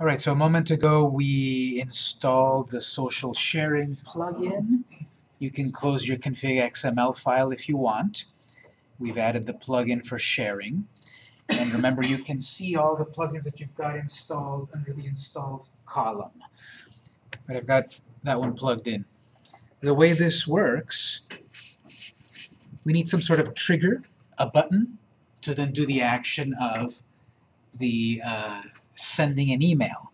All right, so a moment ago we installed the social sharing plugin. You can close your config XML file if you want. We've added the plugin for sharing. And remember, you can see all the plugins that you've got installed under the installed column. But I've got that one plugged in. The way this works, we need some sort of trigger, a button, to then do the action of the uh, sending an email.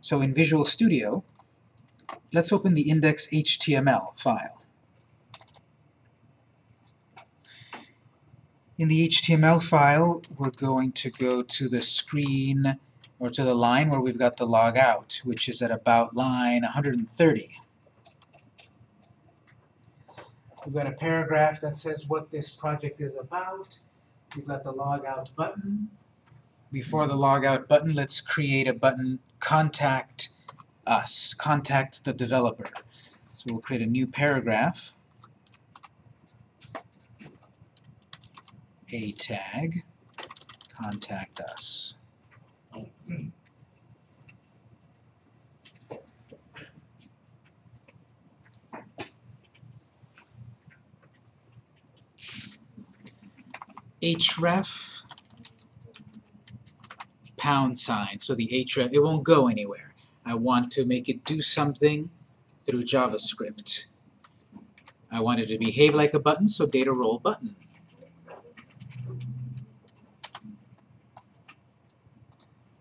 So in Visual Studio, let's open the index.html file. In the HTML file, we're going to go to the screen, or to the line where we've got the log out, which is at about line 130. We've got a paragraph that says what this project is about. We've got the log out button. Before the logout button, let's create a button, contact us, contact the developer. So we'll create a new paragraph. A tag, contact us. href pound sign. So the href, it won't go anywhere. I want to make it do something through JavaScript. I want it to behave like a button, so data role button.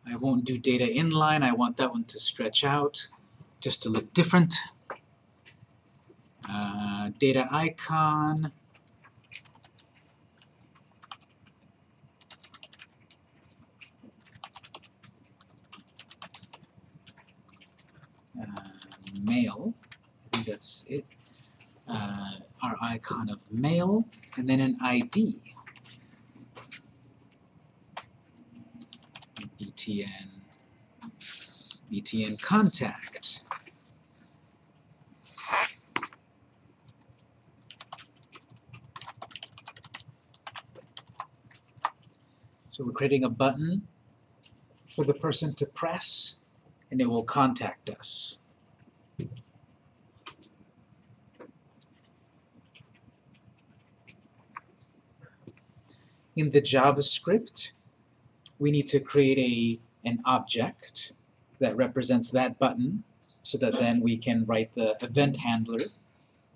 I won't do data inline, I want that one to stretch out, just to look different. Uh, data icon, uh, mail, I think that's it, uh, our icon of mail, and then an ID. BTN, BTN contact. So we're creating a button for the person to press and it will contact us. In the JavaScript, we need to create a, an object that represents that button so that then we can write the event handler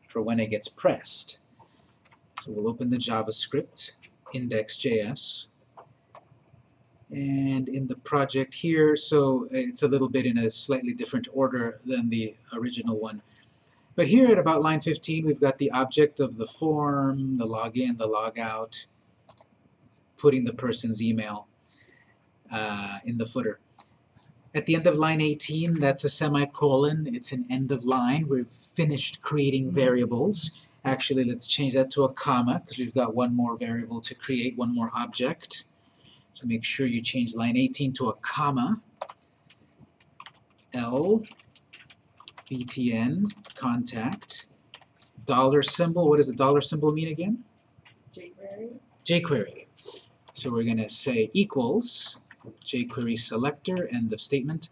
for when it gets pressed. So we'll open the JavaScript, index.js, and in the project here, so it's a little bit in a slightly different order than the original one. But here at about line 15, we've got the object of the form, the login, the logout, putting the person's email uh, in the footer. At the end of line 18, that's a semicolon. It's an end of line. We've finished creating variables. Actually, let's change that to a comma because we've got one more variable to create, one more object. So make sure you change line 18 to a comma. L, BTN, contact, dollar symbol. What does the dollar symbol mean again? jQuery. jQuery. So we're going to say equals jQuery selector, end of statement.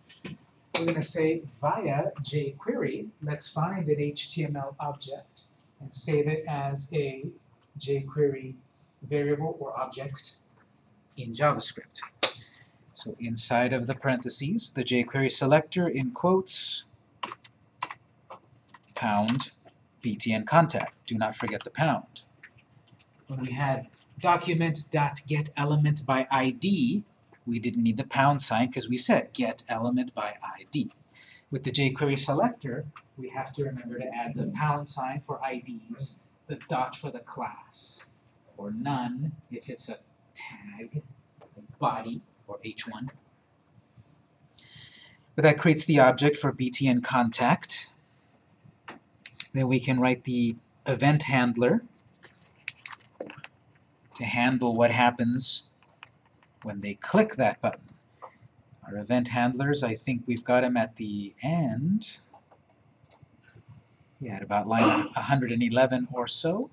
We're going to say via jQuery, let's find an HTML object and save it as a jQuery variable or object in JavaScript. So inside of the parentheses, the jQuery selector in quotes, pound btn contact. Do not forget the pound. When we had document.getElement by we didn't need the pound sign because we said get element by ID. With the jQuery selector, we have to remember to add the pound sign for IDs, the dot for the class, or none if it's a tag, body, or h1. But that creates the object for btn contact. Then we can write the event handler to handle what happens when they click that button. Our event handlers, I think we've got them at the end. Yeah, at about line 111 or so.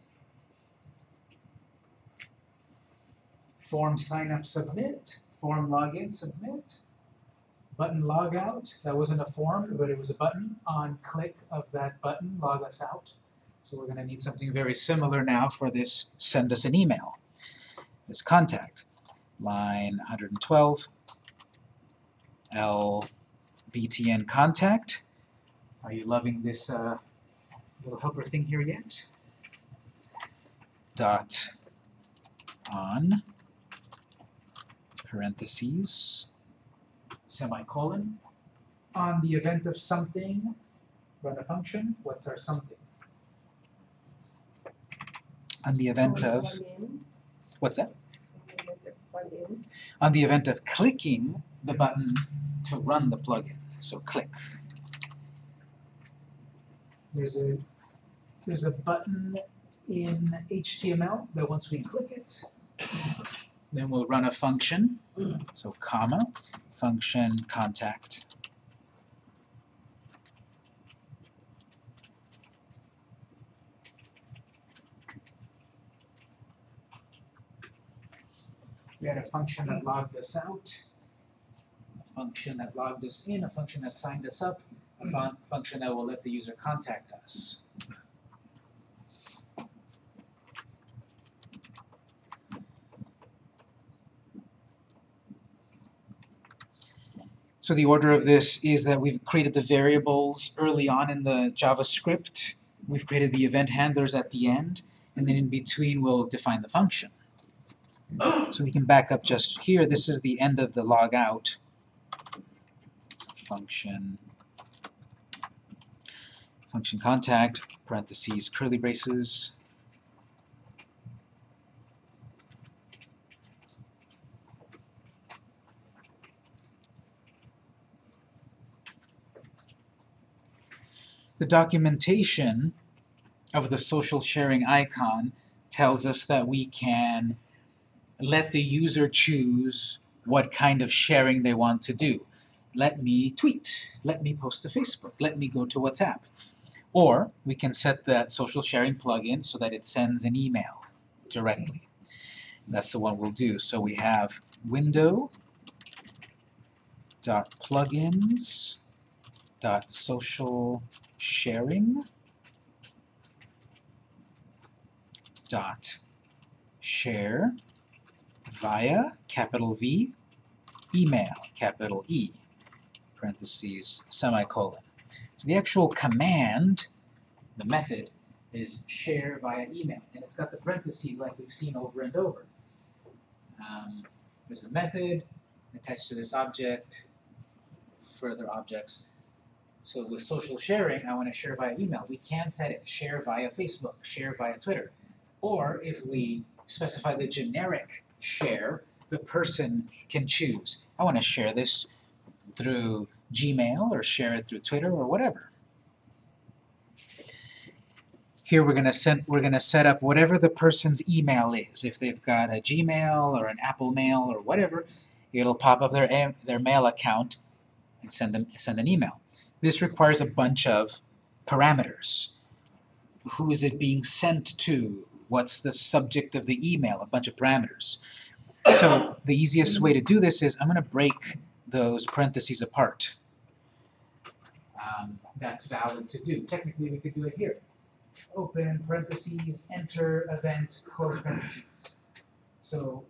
Form sign up submit, form login submit. button log out. That wasn't a form, but it was a button. On click of that button, log us out. So we're going to need something very similar now for this send us an email. This contact, line 112, L BTN contact. Are you loving this uh, little helper thing here yet? Dot on parentheses semicolon on the event of something run a function what's our something on the event of what's that on the event of clicking the button to run the plugin. So click. There's a there's a button in HTML that once we click it then we'll run a function, so comma, function contact. We had a function that logged us out, a function that logged us in, a function that signed us up, a hmm. fun function that will let the user contact us. So the order of this is that we've created the variables early on in the JavaScript, we've created the event handlers at the end, and then in between we'll define the function. So we can back up just here, this is the end of the log out. Function, function contact, parentheses, curly braces, The documentation of the social sharing icon tells us that we can let the user choose what kind of sharing they want to do. Let me tweet, let me post to Facebook, let me go to WhatsApp. Or we can set that social sharing plugin so that it sends an email directly. That's the one we'll do. So we have window dot plugins dot social sharing dot share via capital V email capital E parentheses semicolon. So the actual command, the method, is share via email, and it's got the parentheses like we've seen over and over. Um, there's a method attached to this object, further objects, so with social sharing, I want to share via email. We can set it share via Facebook, share via Twitter. Or if we specify the generic share, the person can choose. I want to share this through Gmail or share it through Twitter or whatever. Here we're gonna set we're gonna set up whatever the person's email is. If they've got a Gmail or an Apple Mail or whatever, it'll pop up their their mail account and send them send an email. This requires a bunch of parameters. Who is it being sent to? What's the subject of the email? A bunch of parameters. So the easiest way to do this is I'm going to break those parentheses apart. Um, that's valid to do. Technically, we could do it here. Open parentheses, enter event, close parentheses. So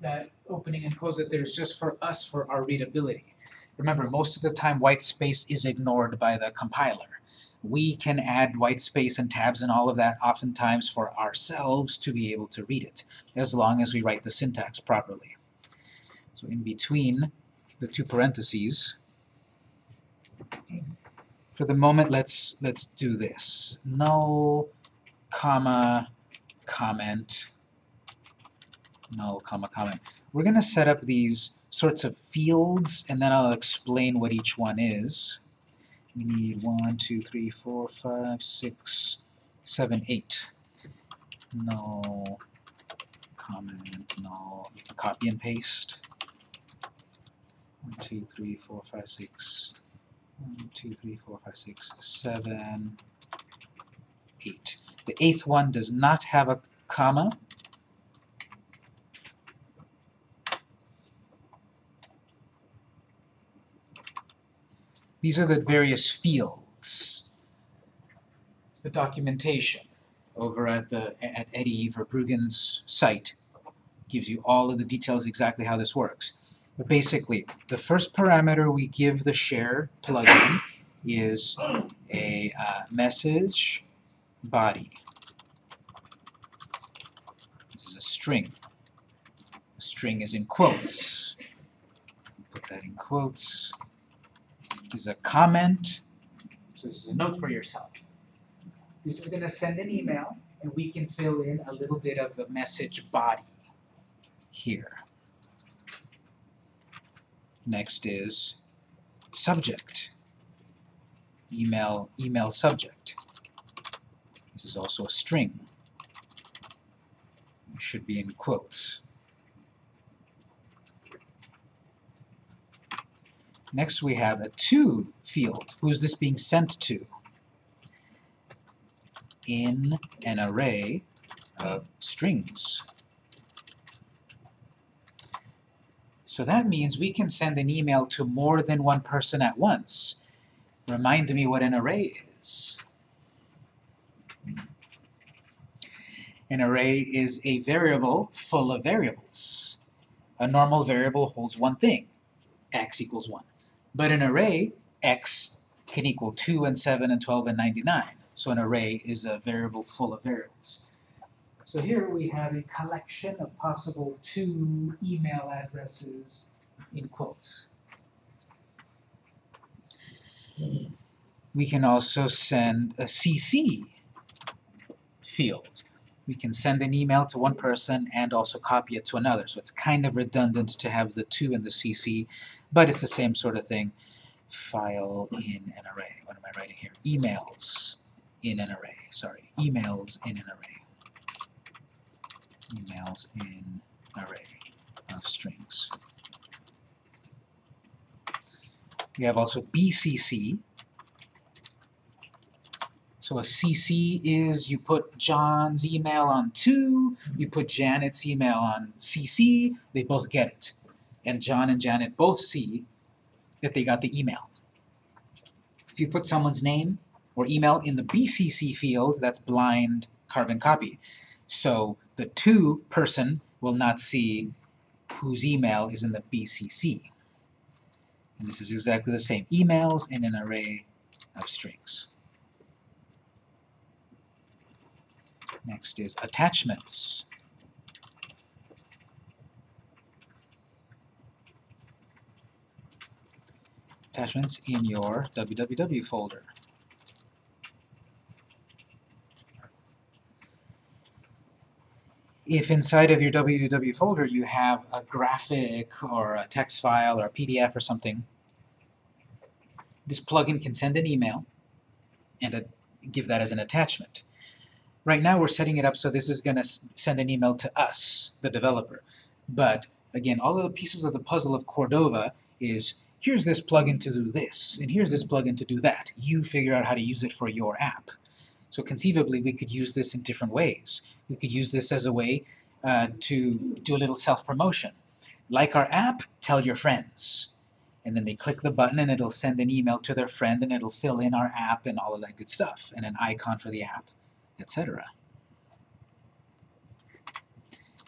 that opening and close it there is just for us for our readability. Remember, most of the time white space is ignored by the compiler. We can add white space and tabs and all of that oftentimes for ourselves to be able to read it, as long as we write the syntax properly. So in between the two parentheses, for the moment let's let's do this. Null, comma, comment, null, comma, comment. We're going to set up these sorts of fields, and then I'll explain what each one is. We need one, two, three, four, five, six, seven, eight. Null, comment, null. You can copy and paste. One, two, three, four, five, six. One, two, three, four, five, six, seven, eight. The eighth one does not have a comma, These are the various fields. The documentation over at the at Eddy Verbruggen's site gives you all of the details exactly how this works. But basically, the first parameter we give the share plugin is a uh, message body. This is a string. A string is in quotes. Put that in quotes. This is a comment. So this is a note for yourself. This is going to send an email, and we can fill in a little bit of the message body here. Next is subject. Email, email subject. This is also a string. It should be in quotes. Next we have a to field. Who is this being sent to? In an array of strings. So that means we can send an email to more than one person at once. Remind me what an array is. An array is a variable full of variables. A normal variable holds one thing, x equals 1. But an array, x can equal 2 and 7 and 12 and 99. So an array is a variable full of variables. So here we have a collection of possible two email addresses in quotes. We can also send a CC field. We can send an email to one person and also copy it to another. So it's kind of redundant to have the to in the CC, but it's the same sort of thing. File in an array. What am I writing here? Emails in an array. Sorry, emails in an array. Emails in array of strings. We have also BCC, so a CC is you put John's email on 2, you put Janet's email on CC, they both get it. And John and Janet both see that they got the email. If you put someone's name or email in the BCC field, that's blind carbon copy. So the 2 person will not see whose email is in the BCC. And this is exactly the same. Emails in an array of strings. Next is attachments. Attachments in your www folder. If inside of your www folder you have a graphic or a text file or a PDF or something, this plugin can send an email and a, give that as an attachment. Right now we're setting it up so this is going to send an email to us, the developer. But again, all of the pieces of the puzzle of Cordova is here's this plugin to do this, and here's this plugin to do that. You figure out how to use it for your app. So conceivably we could use this in different ways. We could use this as a way uh, to do a little self-promotion. Like our app, tell your friends. And then they click the button and it'll send an email to their friend and it'll fill in our app and all of that good stuff, and an icon for the app etc.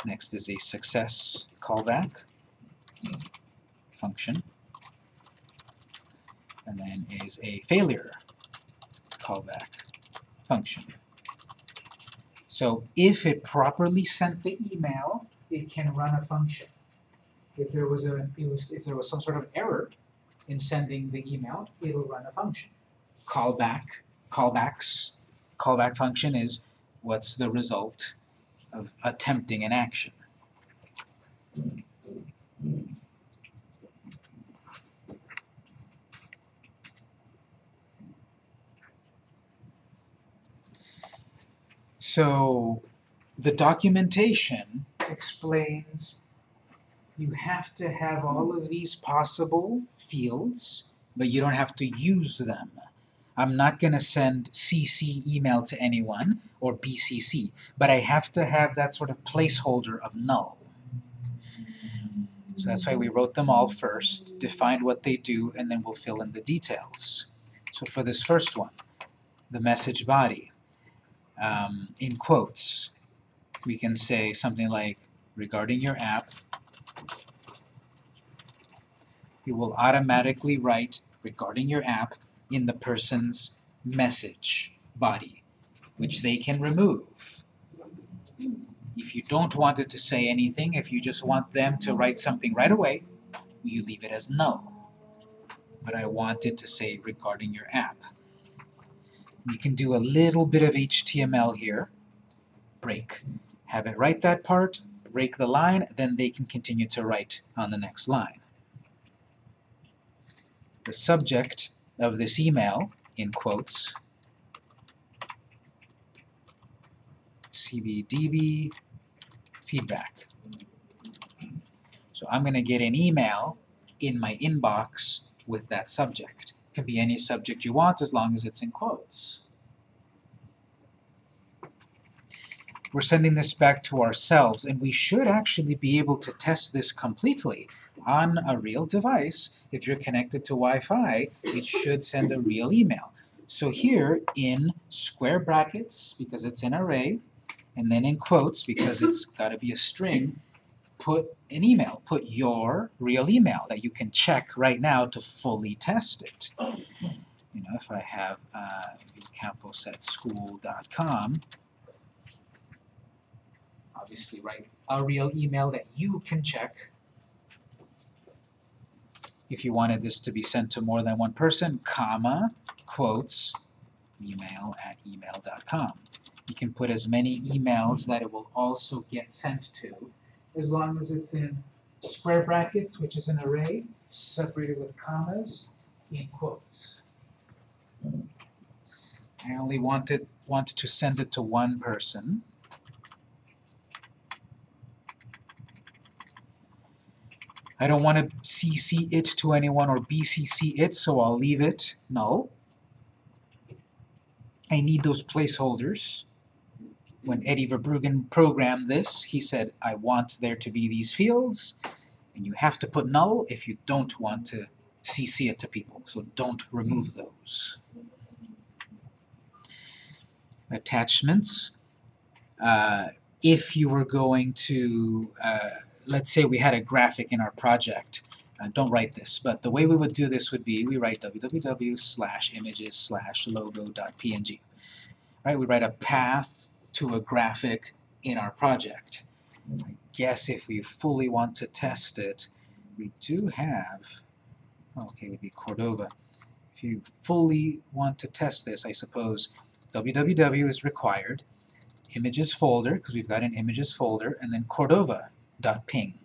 Next is a success callback function. And then is a failure callback function. So if it properly sent the email, it can run a function. If there was a was, if there was some sort of error in sending the email, it'll run a function. Callback, callbacks callback function is what's the result of attempting an action. So the documentation explains you have to have all of these possible fields, but you don't have to use them. I'm not going to send CC email to anyone or BCC, but I have to have that sort of placeholder of null. So that's why we wrote them all first, defined what they do, and then we'll fill in the details. So for this first one, the message body, um, in quotes, we can say something like, regarding your app, you will automatically write regarding your app in the person's message body, which they can remove. If you don't want it to say anything, if you just want them to write something right away, you leave it as null. But I want it to say regarding your app. You can do a little bit of HTML here. Break. Have it write that part, break the line, then they can continue to write on the next line. The subject of this email, in quotes, cbdb feedback. So I'm going to get an email in my inbox with that subject. It can be any subject you want as long as it's in quotes. We're sending this back to ourselves, and we should actually be able to test this completely on a real device. If you're connected to Wi-Fi, it should send a real email. So here in square brackets, because it's an array, and then in quotes, because it's got to be a string, put an email. Put your real email that you can check right now to fully test it. You know, if I have uh, vcampos at school.com, obviously write a real email that you can check. If you wanted this to be sent to more than one person, comma, quotes, email at email.com. You can put as many emails that it will also get sent to, as long as it's in square brackets, which is an array, separated with commas, in quotes. I only wanted want to send it to one person. I don't want to CC it to anyone or BCC it, so I'll leave it null. I need those placeholders. When Eddy Verbruggen programmed this, he said, I want there to be these fields, and you have to put null if you don't want to CC it to people, so don't remove those. Attachments. Uh, if you were going to uh, let's say we had a graphic in our project. Uh, don't write this, but the way we would do this would be we write www slash images slash logo.png. Right, we write a path to a graphic in our project. I guess if we fully want to test it, we do have, okay, it would be Cordova. If you fully want to test this, I suppose www is required, images folder, because we've got an images folder, and then Cordova ping.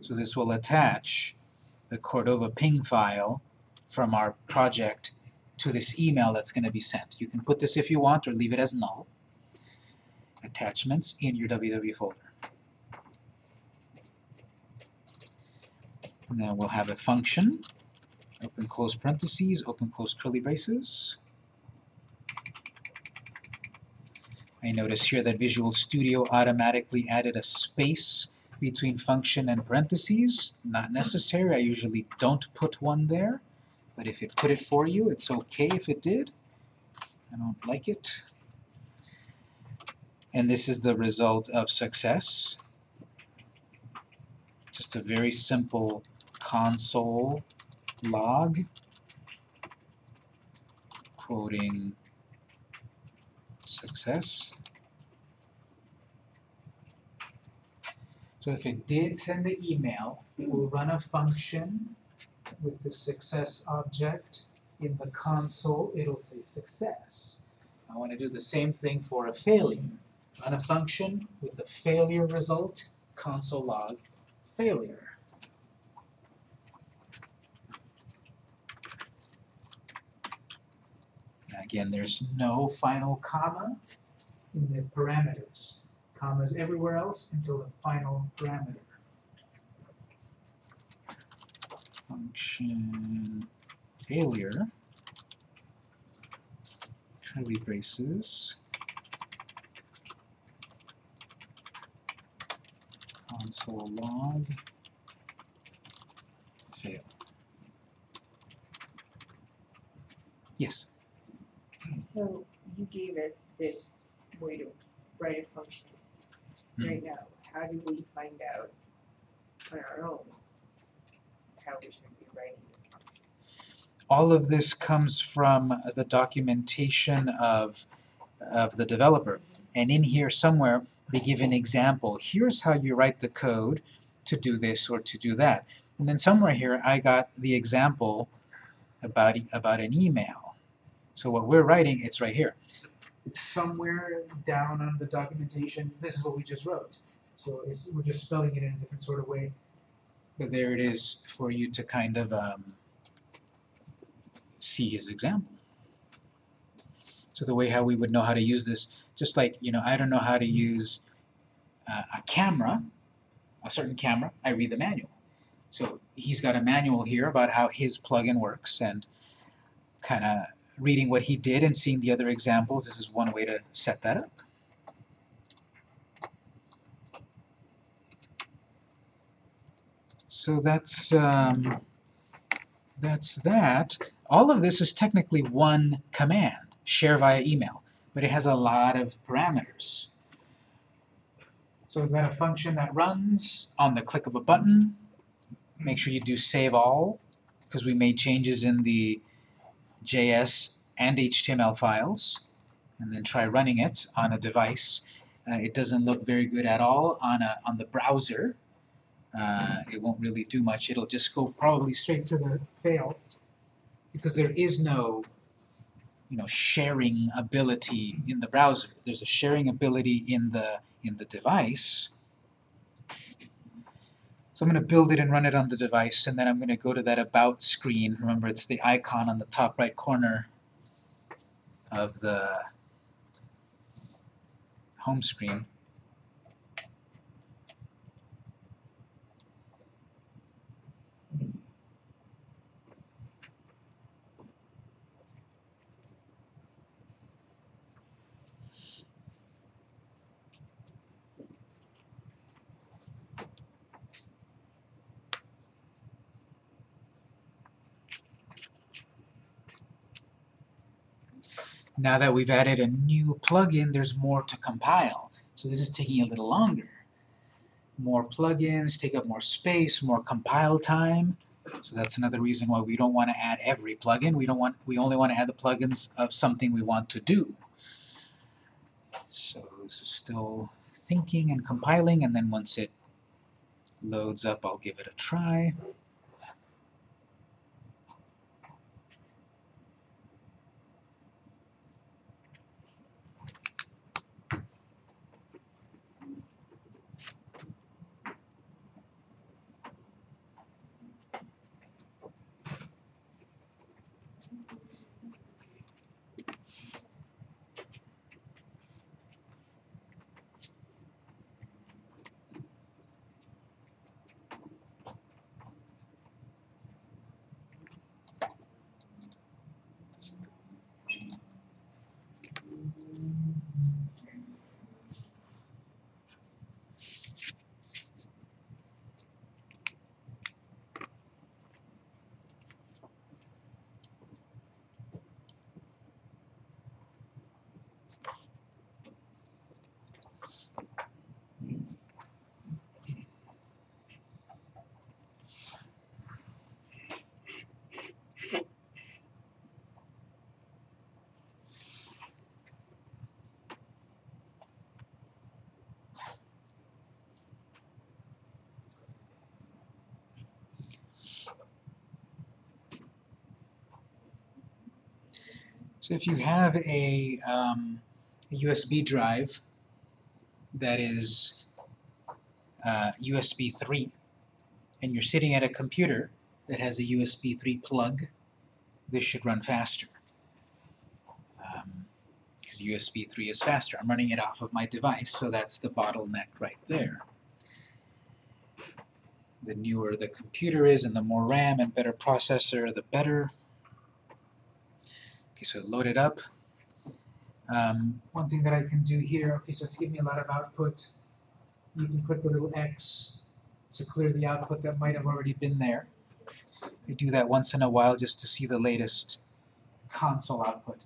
So this will attach the Cordova ping file from our project to this email that's going to be sent. You can put this if you want or leave it as null. Attachments in your www folder. And then we'll have a function, open close parentheses, open close curly braces. I notice here that Visual Studio automatically added a space between function and parentheses. Not necessary, I usually don't put one there, but if it put it for you, it's okay if it did. I don't like it. And this is the result of success. Just a very simple console log quoting success. So if it did send the email, it will run a function with the success object. In the console, it'll say success. I want to do the same thing for a failure. Run a function with a failure result, console log failure. Again, there's no final comma in the parameters. Commas everywhere else until the final parameter. Function failure, curly braces, console log fail. Yes. So you gave us this way to write a function Mhm. right now. How do we find out on our own how we should be writing this function? all of this comes from the documentation of, of the developer. And in here somewhere, they give an example. Here's how you write the code to do this or to do that. And then somewhere here, I got the example about, e- about an email. So what we're writing, it's right here. It's somewhere down on the documentation. This is what we just wrote. So it's, we're just spelling it in a different sort of way. But there it is for you to kind of um, see his example. So the way how we would know how to use this, just like, you know, I don't know how to use uh, a camera, a certain camera, I read the manual. So he's got a manual here about how his plugin works and kind of reading what he did and seeing the other examples, this is one way to set that up. So that's, um, that's that. All of this is technically one command, share via email, but it has a lot of parameters. So we've got a function that runs on the click of a button. Make sure you do save all, because we made changes in the JS and HTML files, and then try running it on a device. Uh, it doesn't look very good at all on, a, on the browser. Uh, it won't really do much. It'll just go probably straight to the fail because there is no you know sharing ability in the browser. There's a sharing ability in the in the device. So I'm going to build it and run it on the device, and then I'm going to go to that About screen. Remember, it's the icon on the top right corner of the home screen. Now that we've added a new plugin, there's more to compile. So this is taking a little longer. More plugins take up more space, more compile time. So that's another reason why we don't want to add every plugin. We don't want we only want to add the plugins of something we want to do. So this is still thinking and compiling, and then once it loads up, I'll give it a try. So if you have a, um, a USB drive that is uh, USB 3, and you're sitting at a computer that has a USB 3 plug, this should run faster. Because USB 3 is faster. I'm running it off of my device, so that's the bottleneck right there. The newer the computer is, and the more RAM and better processor, the better. Okay, so load it up. Um, one thing that I can do here, okay, so it's giving me a lot of output. you can click the little X to clear the output that might have already been there. I do that once in a while just to see the latest console output.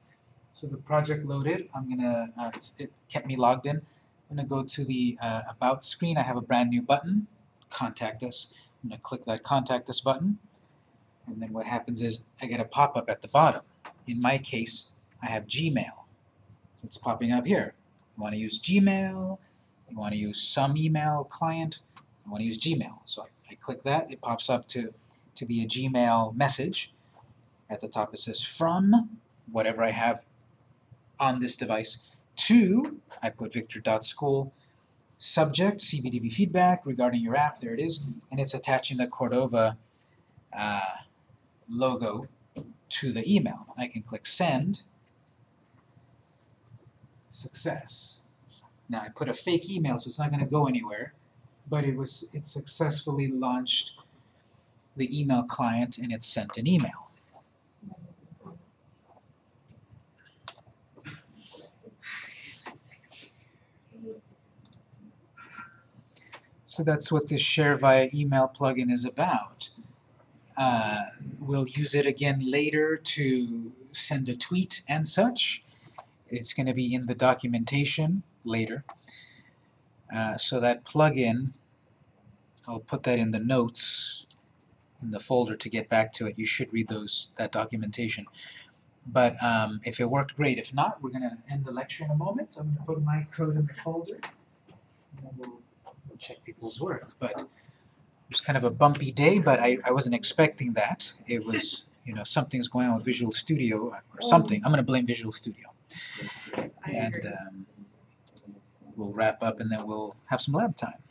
So the project loaded, I'm gonna, uh, it kept me logged in. I'm gonna go to the uh, About screen, I have a brand new button, Contact Us. I'm gonna click that Contact Us button, and then what happens is I get a pop-up at the bottom. In my case, I have Gmail. It's popping up here. You wanna use Gmail, you wanna use some email client, I wanna use Gmail. So I, I click that, it pops up to, to be a Gmail message. At the top it says from whatever I have on this device to, I put victor.school, subject, CBDB feedback regarding your app, there it is, and it's attaching the Cordova uh, logo to the email. I can click send, success. Now I put a fake email so it's not going to go anywhere, but it was it successfully launched the email client and it sent an email. So that's what this share via email plugin is about. Uh, we'll use it again later to send a tweet and such. It's going to be in the documentation later. Uh, so that plugin, I'll put that in the notes in the folder to get back to it. You should read those that documentation. But um, if it worked, great. If not, we're going to end the lecture in a moment. I'm going to put my code in the folder, and then we'll, we'll check people's work. But it was kind of a bumpy day, but I, I wasn't expecting that. It was, you know, something's going on with Visual Studio or mm. something. I'm going to blame Visual Studio. And um, we'll wrap up and then we'll have some lab time.